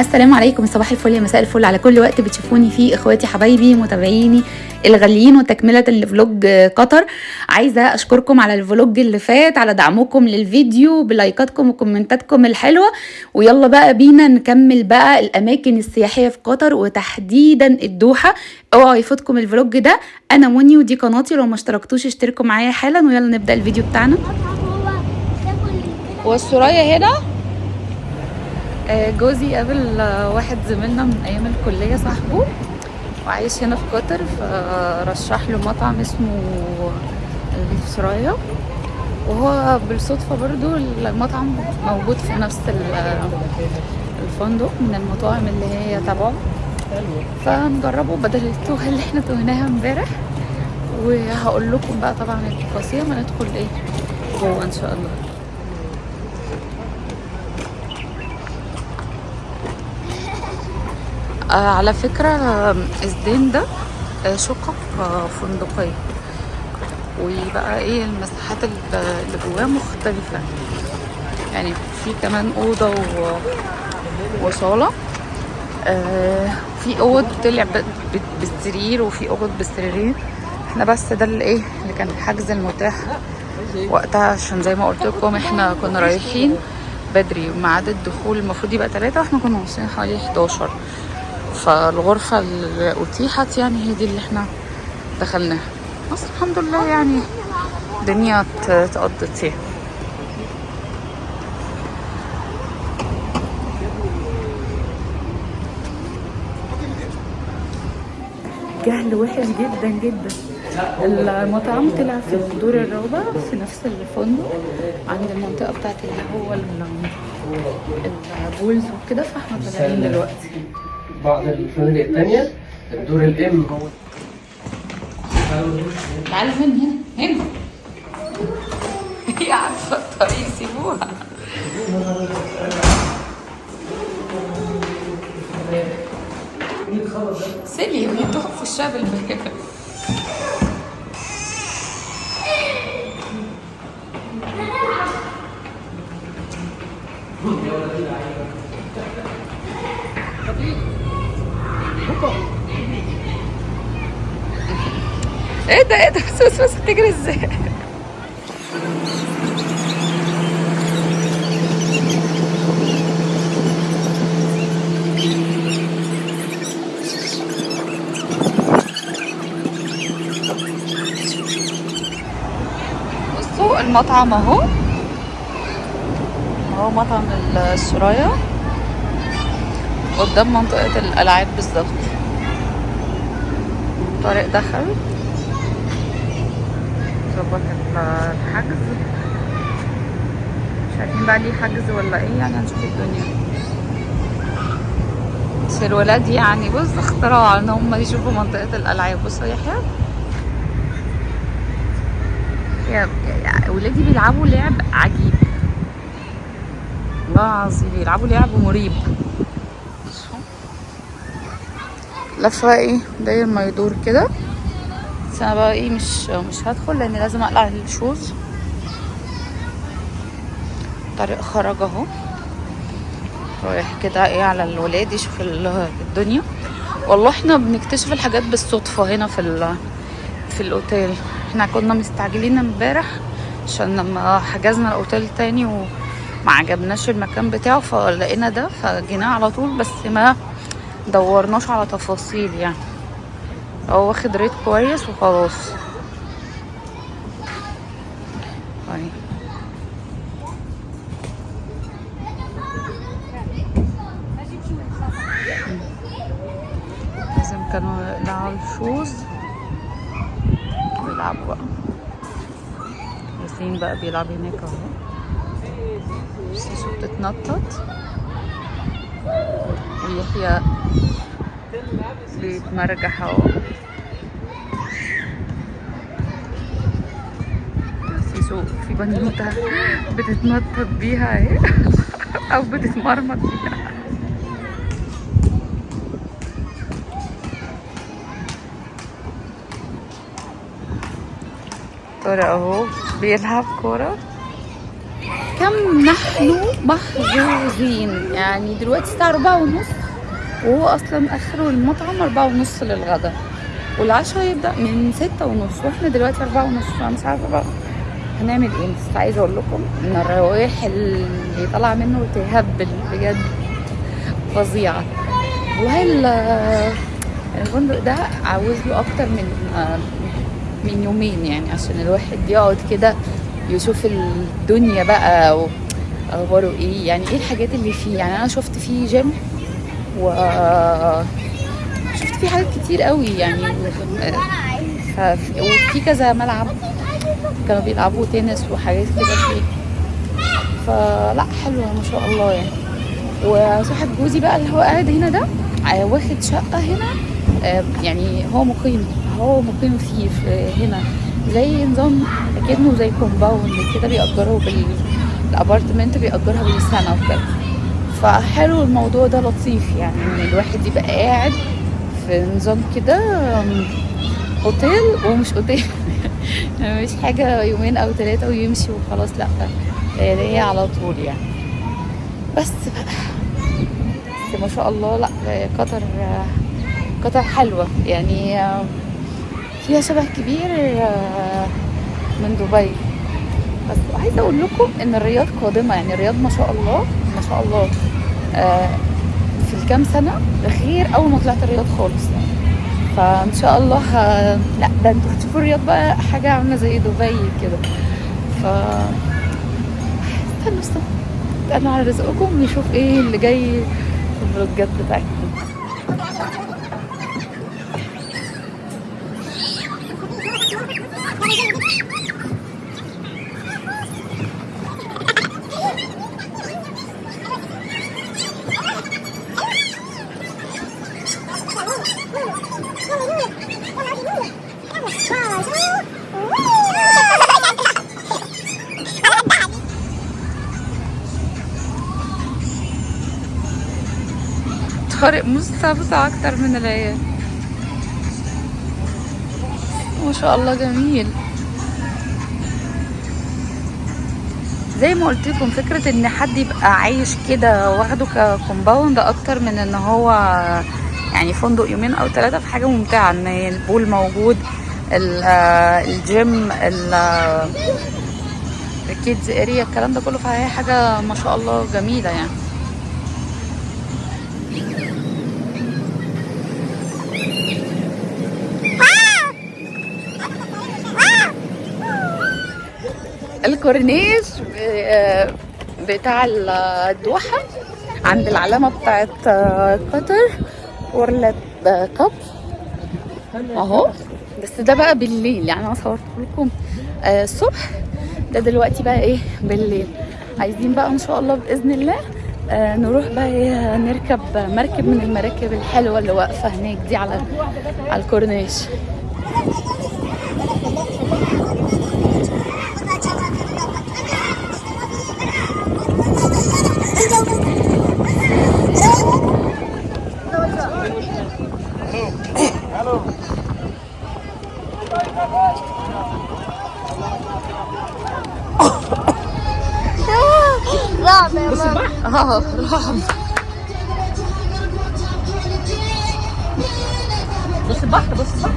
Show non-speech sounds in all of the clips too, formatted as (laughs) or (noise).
السلام عليكم صباح الفل يا مساء الفل. على كل وقت بتشوفوني فيه إخواتي حبايبي متابعيني الغاليين وتكملة ال vlog قطر. عايزة أشكركم على ال vlog اللي فات على دعمكم للفيديو بلايكاتكم وكومنتاتكم الحلوة. ويلا بقى بينا نكمل بقى الأماكن السياحية في قطر وتحديدا الدوحة. اوعوا يفوتكم ال vlog ده. أنا مني ودي قناتي لو ما اشتركتوش اشتركوا معايا حالا. ويلا نبدأ الفيديو بتاعنا. والسرايا هنا؟ جوزي قابل آه، واحد زميلنا من أيام الكلية صاحبه وعايش هنا في قطر فرشح له مطعم اسمه السرايا وهو بالصدفة برضو المطعم موجود في نفس ال- الفندق من المطاعم اللي هي تبعه. فنجربه بدل التوهة اللي إحنا توهناها امبارح. وهقول لكم بقى طبعا التفاصيل ما ندخل إيه؟ جوه إن شاء الله آه على فكرة آه، الزين ده آه، شقق آه، فندقية. وبقى إيه المساحات ال- اللي جواه مختلفة. يعني في كمان أوضة و... وصالة. آه في أوض طلع بالسرير وفي أوض بالسريرين. إحنا بس ده اللي إيه اللي كان الحجز المتاح وقتها عشان زي ما قلت لكم إحنا كنا رايحين بدري. وميعاد الدخول المفروض يبقى ثلاثة وإحنا كنا واصلين حوالي 11 فالغرفة اللي أتيحت يعني هي دي اللي إحنا دخلناها. بس الحمد لله يعني الدنيا ات- اتقضت فيها. جهل وحش جدا جدا. المطعم طلع في الدور الرابع في نفس الفندق عند المنطقة بتاعت اللي هو ال- البولز وكده فاحنا طالعين دلوقتي. بعض الفنادق التانية. الدور الام تعالوا من هنا هنا (laughs) هي عارفة الطريق سيبوها. سيلي بتقف في الشاب الباب (laughs) إيه ده إيه ده؟ بس بس بس بتجري إزاي؟ بصوا المطعم اهو. اهو مطعم السرايا. قدام منطقة الألعاب بالظبط. طارق دخل. الحجز مش عارفين بقى ليه حجز ولا إيه يعني هنشوف الدنيا. بس الولاد يعني بص اختراع ان هم يشوفوا منطقة الألعاب. بصوا يحيى. يا ولادي بيلعبوا لعب عجيب. والله العظيم بيلعبوا لعب مريب. لفة إيه داير ما يدور كده. بس أنا بقى إيه مش مش هدخل لأن لازم أقلع الشوز. طارق خرج أهو. رايح كده إيه على الولاد يشوف ال- الدنيا. والله إحنا بنكتشف الحاجات بالصدفة هنا في ال في الأوتيل. إحنا كنا مستعجلين امبارح عشان لما حجزنا الأوتيل تاني وما عجبناش المكان بتاعه فلقينا ده فجينا على طول بس ما دورناش على تفاصيل يعني. هو واخد ريت كويس وخلاص. طيب. لازم كانوا يقلعوا ال shoes ويلعبوا بقى. ياسين بقى بيلعب هناك أهو. سيسو بتتنطط ويحيى بيتمرجح اهو. سيسو في بنوتة بتتنطط بيها اهي. (laughs) أو بتتمرمط بيها. طارق اهو بيلعب كورة. كم نحن محظوظين؟ يعني دلوقتي الساعة أربعة ونص. وهو أصلا آخره المطعم أربعة ونص للغدا والعشاء يبدأ من ستة ونص وإحنا دلوقتي أربعة ونص فأنا مش عارفة بقى هنعمل إيه. بس عايزة أقول لكم إن الروايح اللي طالعة منه تهبل بجد فظيعة. وهل الفندق ده عاوز له أكتر من من يومين يعني عشان الواحد يقعد كده يشوف الدنيا بقى واخباره إيه. يعني إيه الحاجات اللي فيه؟ يعني أنا شفت فيه جيم و شفت فيه حاجات كتير قوي يعني. وفي كذا ملعب كانوا بيلعبوا تنس وحاجات كده فيه. فلا حلوة ما شاء الله يعني. وصاحب جوزي بقى اللي هو قاعد هنا ده واخد شقة هنا يعني هو مقيم هو مقيم فيه في هنا. زي نظام أكنه زي compound كده بيأجروه بال ال apartment بيأجرها بالسنة وكده. فحلو الموضوع ده لطيف يعني إن الواحد يبقى قاعد في نظام كده أوتيل ومش أوتيل. (laughs) مش حاجة يومين أو ثلاثة ويمشي وخلاص لأ هي على طول يعني. بس بقى بس ما شاء الله لأ قطر قطر حلوة يعني فيها شبه كبير من دبي. بس عايزة أقول لكم إن الرياض قادمة يعني الرياض ما شاء الله شاء الله. في الكام سنة غير أول ما طلعت الرياض خالص. فإن شاء الله ه... لا ده أنتوا هتشوفوا الرياض بقى حاجة عاملة زي دبي كده. ف استنوا استنوا. استنوا على رزقكم نشوف إيه اللي جاي في الفلوجات بتاعتكم من العيال. ما شاء الله جميل. زي ما قلت لكم فكرة إن حد يبقى عايش كده واخده ك compound أكتر من إن هو يعني فندق يومين أو ثلاثة في حاجة ممتعة. إن ال pool موجود الجيم ال kids area الكلام ده كله فهي حاجة ما شاء الله جميلة يعني. الكورنيش بتاع الدوحة عند العلامة بتاعت قطر وورلد كاب. أهو. بس ده بقى بالليل يعني أنا صورت لكم الصبح. ده دلوقتي بقى إيه؟ بالليل. عايزين بقى إن شاء الله بإذن الله نروح بقى إيه؟ نركب مركب من المراكب الحلوة اللي واقفة هناك دي على على الكورنيش. آه رعب بص البحر بص البحر.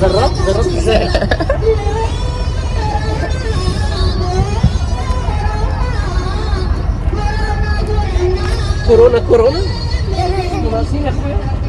جربت جربت إزاي؟ كورونا كورونا. ناقصين يا اخويا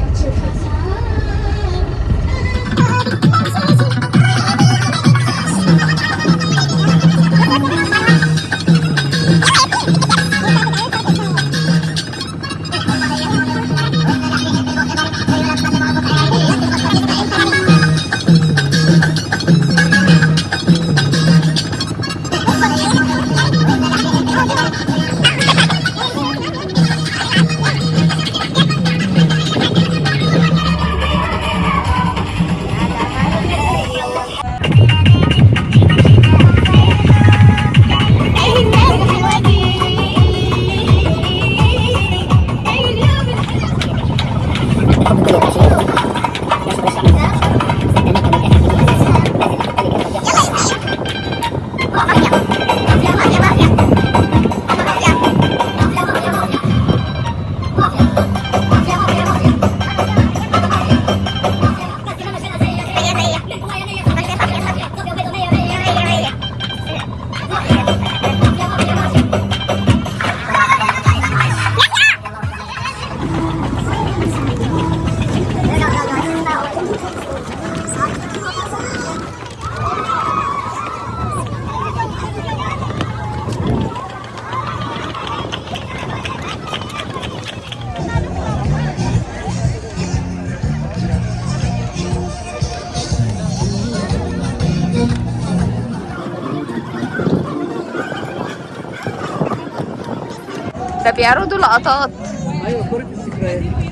بيعرضوا لقطات. أيوه كرة الذكريات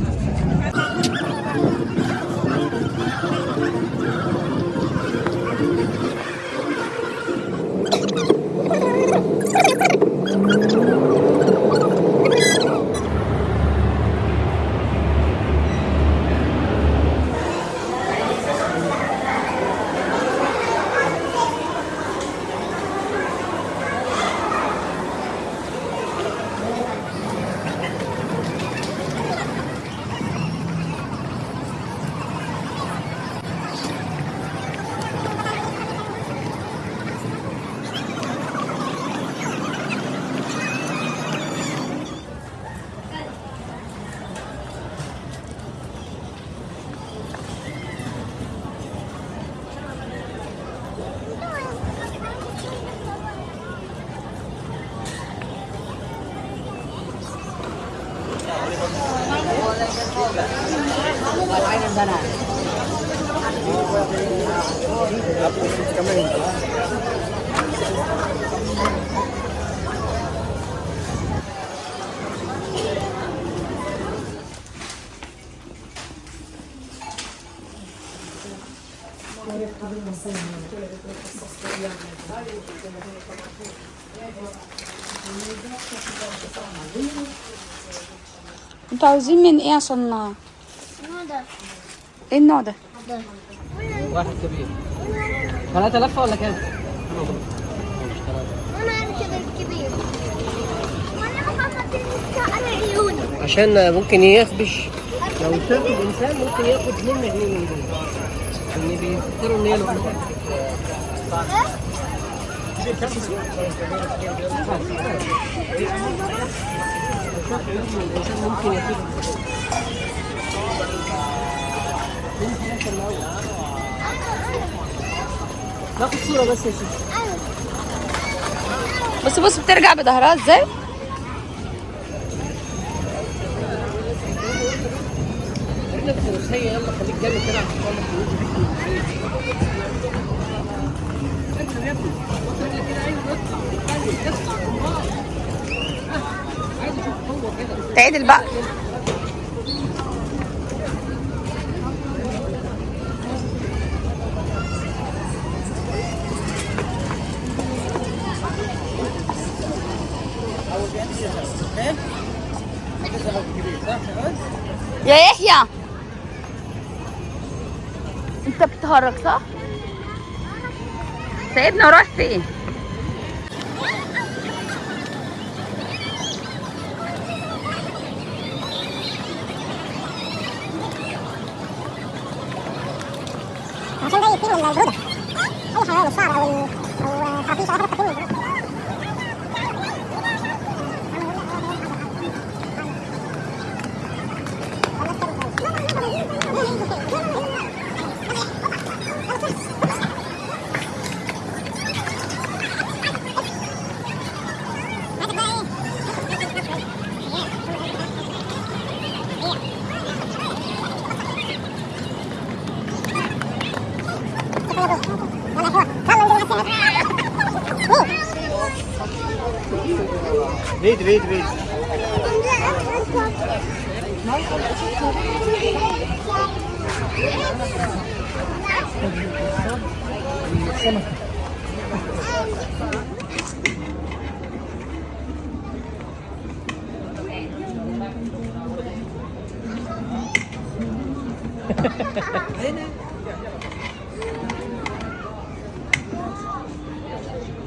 أنتوا عاوزين من إيه عشان هذا إيه النوع ده هذا واحد كبير. ثلاثة لفة ولا كام؟ اركب الكبير. وأنا عيوني. عشان ممكن يخبش. لو شاف الإنسان ممكن ياخد اثنين مجنين من دول. ان بيفكروا إن هي ممكن ناخد صورة بس يا شيخ بص بص بترجع بظهرها إزاي؟ يلا خليك جنب كده عشان تعدل بقى يا يحيى انت بتهرج صح؟ سايبنا ورايح فين؟ الصعب أو ال- أو خفيف اي حاجة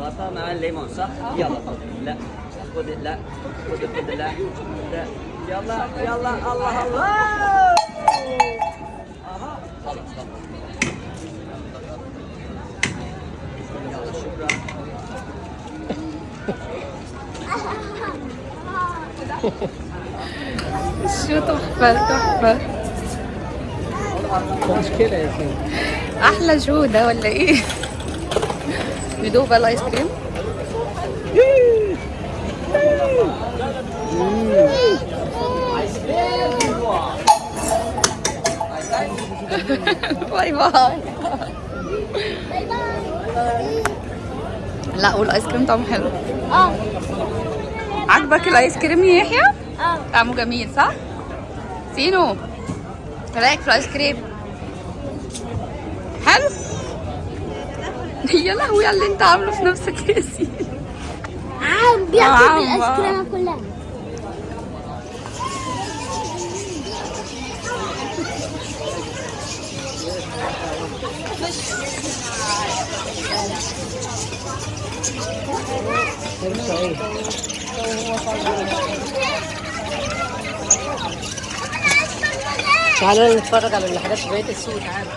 غطا مع الليمون صح؟ يلا لا خذ لا خذ خذ لا لا يلا يلا الله الله أها خلاص خلاص يلا شكرا شو تحفة تحفة مشكلة يا سيدي أحلى show ده ولا إيه؟ ندوق بقى الآيس كريم. bye bye. لا والآيس كريم طعمه حلو. آه. عجبك الآيس كريم يا يحيى؟ آه. طعمه جميل صح؟ سينو. رايك في الايس كريم؟ حلو. يا لهوي على اللي انت عامله في نفسك يا سينو عم بياكل الايس. كريم كلها. (laughs) (laughs) تعالى نتفرج على الحاجات في بقية السوق تعالى تعالى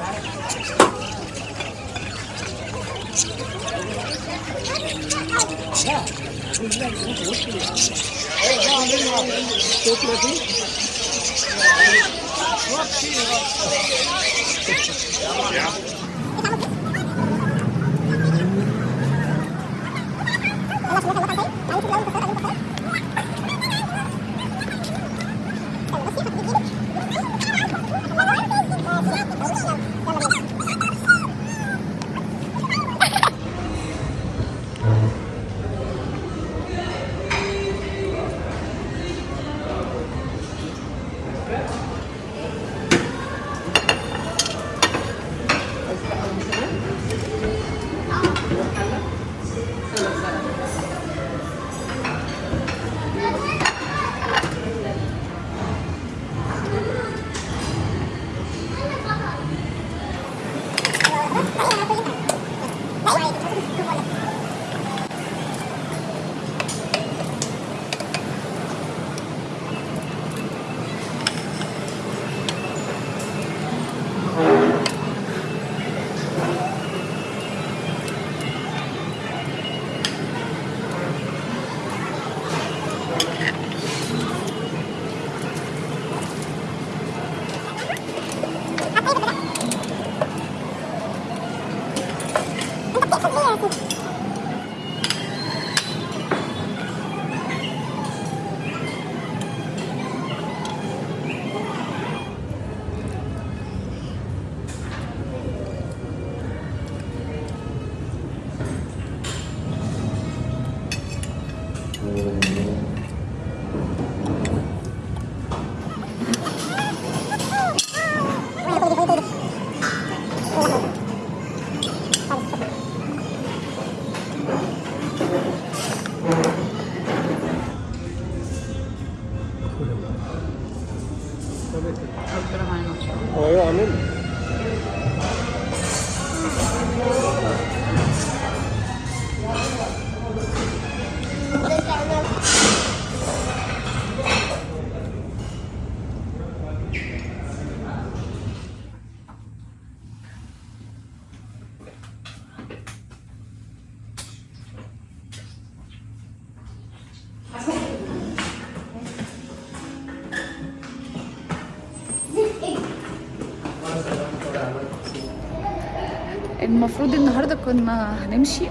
المفروض النهارده كنا هنمشي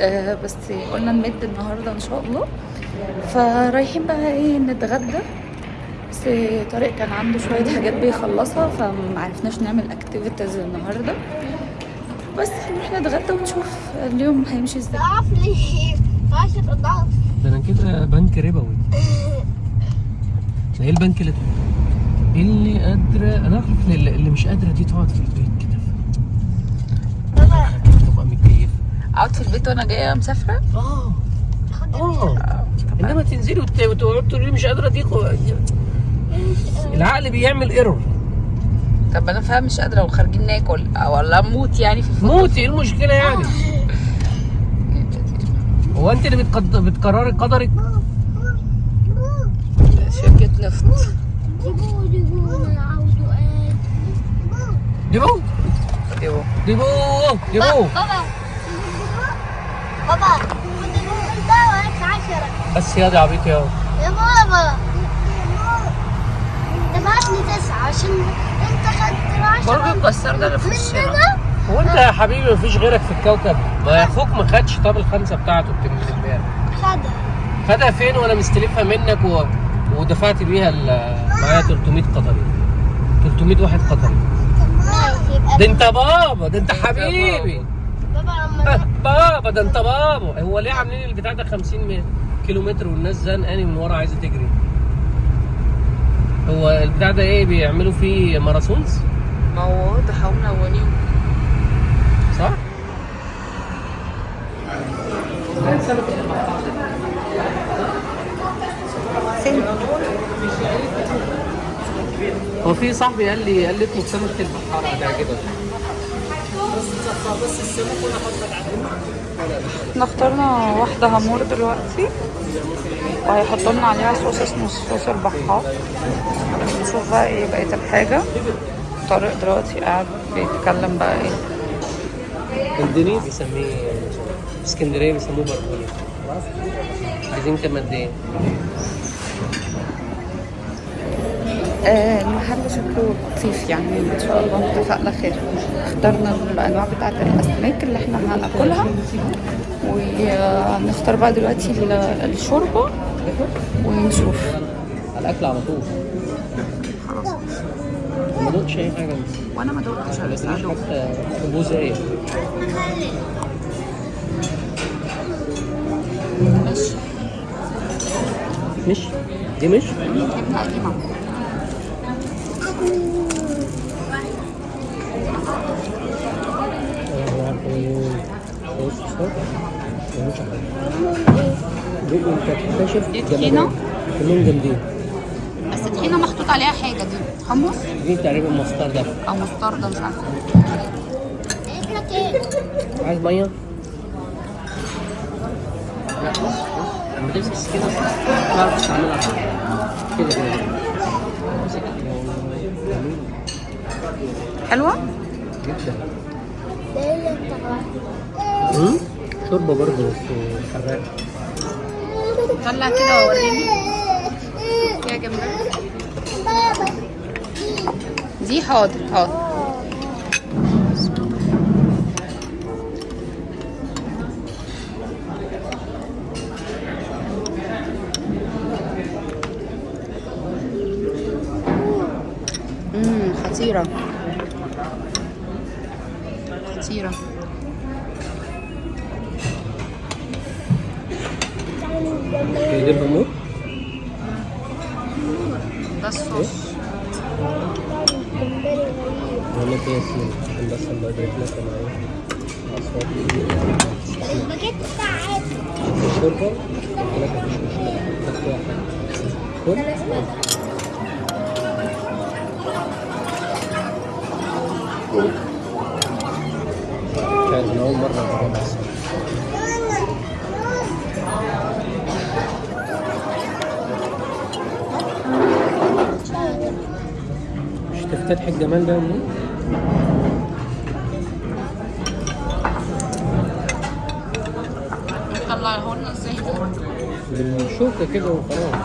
آه بس قلنا نمد النهارده إن شاء الله. فرايحين بقى إيه نتغدى. بس طارق كان عنده شوية حاجات بيخلصها فمعرفناش نعمل اكتيفيتيز النهارده. بس هنروح نتغدى ونشوف اليوم هيمشي إزاي. ضعف لي عشر اضعاف ده أنا كده بنك ربوي. ده إيه البنك اللي اللي قادره أنا أعرف إن اللي اللي مش قادرة دي تقعد في البيت كده. تبقى متكيف أقعد في البيت وأنا جاية مسافرة؟ آه. آه. إنما تنزلي وت- وتقعد تقولي مش قادرة دي العقل بيعمل ايرور طب أنا فاهم مش قادره وخارجين ناكل ولا أموت يعني في موتي إيه المشكلة يعني هو انت اللي بتقد... بتقرري قدرك شركه نفط أنا عاوزه إيه ديبو أيوه ديبو ديبو بابا بابا كنت انت عشرة بس يا دي عبيط يا يا بابا دفعتني تسعة عشان انت خدت برضه العشرة الكسار ده اللي في الشارع. هو انت يا حبيبي مفيش غيرك في الكوكب؟ ما أخوك ما خدش طب الخمسه بتاعته بتاعت امبارح خدها خدها فين وأنا مستلفها منك و... ودفعت بيها ال- معايا 300 قطري. 300 واحد قطري. ده انت بابا ده انت حبيبي. بابا. (laughs) بابا ده انت بابا. هو ليه عاملين البتاع ده 50 مية كيلو متر والناس زنقاني من ورا عايزة تجري؟ هو البتاع ده إيه بيعملوا فيه ماراثونز ما هو واضح هم منونين صح؟ هو في صاحبي قال لي قال لي اطلب سمكة البحار هتعجبك اخترنا واحدة هامور دلوقتي وهيحطوا لنا عليها صوص اسمه صوص البحار. نشوف بقى إيه بقية الحاجة. طارق دلوقتي قاعد بيتكلم بقى إيه. اندونيسي بيسميه في اسكندرية بيسموه بربوني عايزين كام إيه؟ المحل شكله لطيف يعني. إن شاء الله اتفقنا خير. اخترنا الأنواع بتاعت الأسماك اللي إحنا هنأكلها. ونختار بقى دلوقتي ال- الشوربة ونشوف. الأكل على طول. ما دوتش أي حاجة. وأنا ما تجيش هدوق. حتى مش مش؟ دي مش؟ جبنه قديمة. دي طحينة؟ كلهم جامدين بس الطحينة محطوط عليها حاجة دي. حمص؟ دي تقريبا مستردة أو مستردة مش عارفة. عايز مية؟ لا لما تمسك السكينة تعرف تستعملها كده كده حلوة؟ جدا أمم، شوربة برضه بس حراقة طلع كده ووريني. يا جماعة. دي حاضر حاضر. خطيرة. خطيرة. هي دي الهمور ده الصوص ولا في ياسمين عشان بس الله الجمال ده منين؟ طلعه لنا إزاي بالشوكة كده وخلاص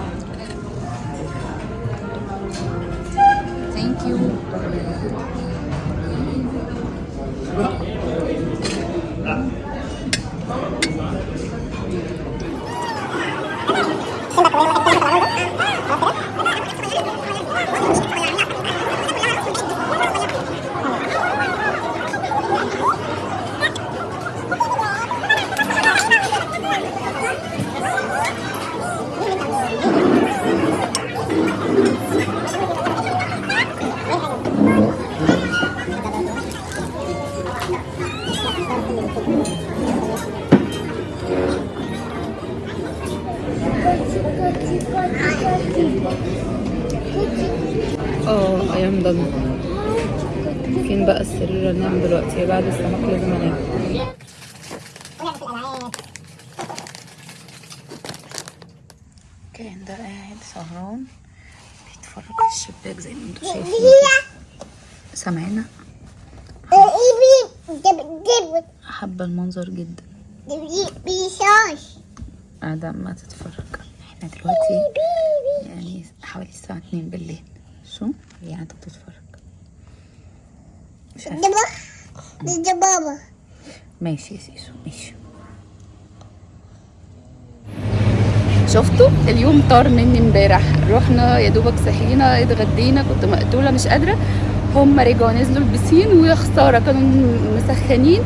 آه أيام ده فين بقى السرير انام دلوقتي بعد السمك لازم أنام. كان ده قاعد سهران. بيتفرج في الشباك زي ما أنتوا شايفين. سامعنا حابة المنظر جدا. قاعدة ما تتفرج. إحنا دلوقتي يعني حوالي الساعة اتنين بالليل. شو؟ هي قاعدة بتتفرج. مش عارفة. بابا. ماشي يا سيسو ماشي. شفتوا؟ اليوم طار مني امبارح. رحنا يا دوبك صحينا اتغدينا كنت مقتولة مش قادرة. هم رجعوا نزلوا البسين ويا خسارة كانوا مسخنين.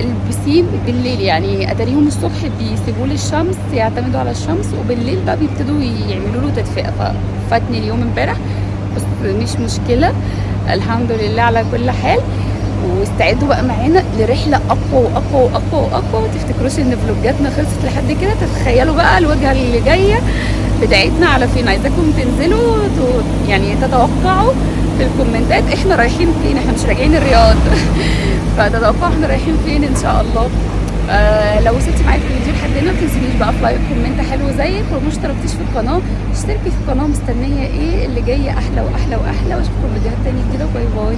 البسين بالليل يعني اتاريهم الصبح بيسيبوه للشمس يعتمدوا على الشمس وبالليل بقى بيبتدوا يعملوا له تدفئة. ففاتني اليوم امبارح بس مش مشكلة الحمد لله على كل حال. واستعدوا بقى معانا لرحلة أقوى وأقوى وأقوى وأقوى. ما تفتكروش إن فلوجاتنا خلصت لحد كده؟ تتخيلوا بقى الوجهة اللي جاية. بتاعتنا على فين؟ عايزاكم تنزلوا يعني تتوقعوا في الكومنتات. إحنا رايحين فين؟ إحنا مش راجعين الرياض. (laughs) فتتوقعوا إحنا رايحين فين إن شاء الله. آه لو وصلتي معايا في الفيديو لحد هنا ما تنسينيش بقى في like comment حلو زيك ولو ما اشتركتيش في القناة. اشتركي في القناة مستنية إيه اللي جاي أحلى وأحلى وأحلى. وأشوفكم فيديوهات تانية كده باي باي.